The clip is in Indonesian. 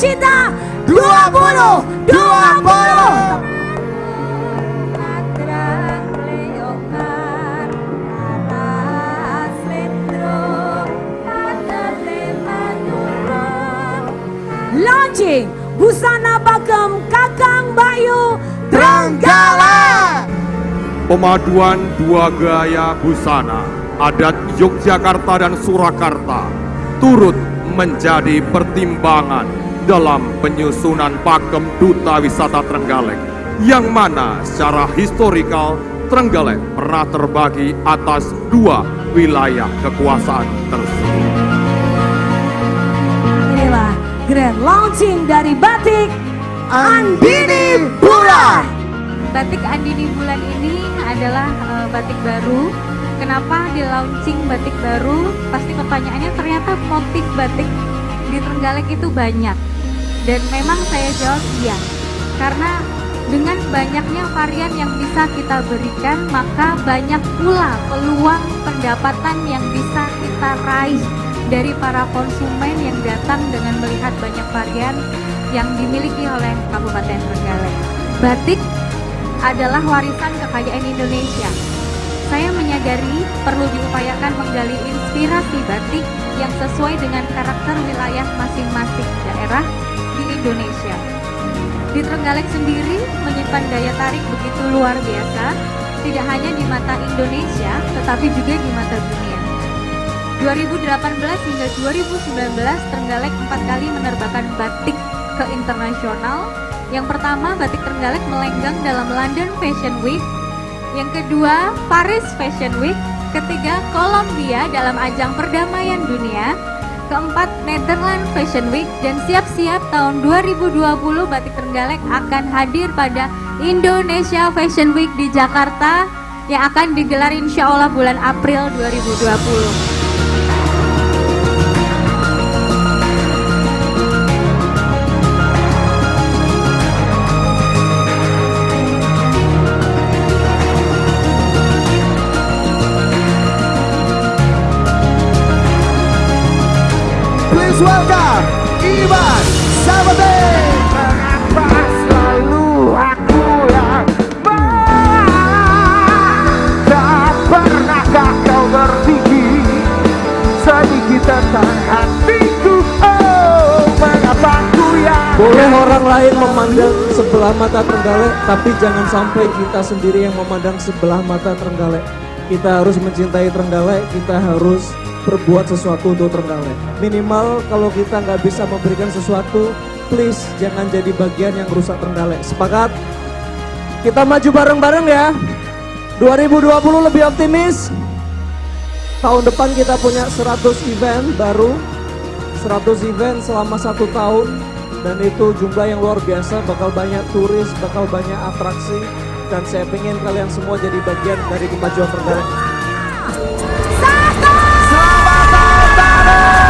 Cinta 2020. Launching Busana Bagem Kakang Bayu Trenggalek. Pemaduan dua gaya busana adat Yogyakarta dan Surakarta turut menjadi pertimbangan dalam penyusunan pakem Duta Wisata Trenggalek yang mana secara historikal Trenggalek pernah terbagi atas dua wilayah kekuasaan tersebut. Inilah grand launching dari batik Andini Bulan. Batik Andini Bulan ini adalah uh, batik baru. Kenapa di launching batik baru? Pasti pertanyaannya ternyata motif batik di Trenggalek itu banyak. Dan memang saya jawab iya. Karena dengan banyaknya varian yang bisa kita berikan, maka banyak pula peluang pendapatan yang bisa kita raih dari para konsumen yang datang dengan melihat banyak varian yang dimiliki oleh Kabupaten Trenggalek. Batik adalah warisan kekayaan Indonesia. Saya menyadari perlu diupayakan menggali inspirasi batik yang sesuai dengan karakter wilayah masing-masing daerah Indonesia. Di Trenggalek sendiri menyimpan daya tarik begitu luar biasa, tidak hanya di mata Indonesia, tetapi juga di mata dunia. 2018 hingga 2019 Trenggalek empat kali menerbangkan batik ke internasional yang pertama, batik Trenggalek melenggang dalam London Fashion Week. Yang kedua, Paris Fashion Week. Ketiga, Kolombia dalam ajang perdamaian dunia. Keempat, Netherlands Fashion Week. Dan siap-siap tahun 2020 batik Trenggalek akan hadir pada Indonesia Fashion Week di Jakarta yang akan digelar insya Allah bulan April 2020. Oh, mengapa ku yang Boleh orang lain memandang sebelah mata Trenggalek, tapi jangan sampai kita sendiri yang memandang sebelah mata Trenggalek. Kita harus mencintai Trenggalek, kita harus berbuat sesuatu untuk Trenggalek. Minimal kalau kita nggak bisa memberikan sesuatu, please jangan jadi bagian yang rusak Trenggalek. Sepakat? Kita maju bareng-bareng ya. 2020 lebih optimis. Tahun depan kita punya 100 event baru. 100 event selama satu tahun. Dan itu jumlah yang luar biasa, bakal banyak turis, bakal banyak atraksi. Dan saya pengen kalian semua jadi bagian dari kemajuan Trenggalek. Selamat tahun baru!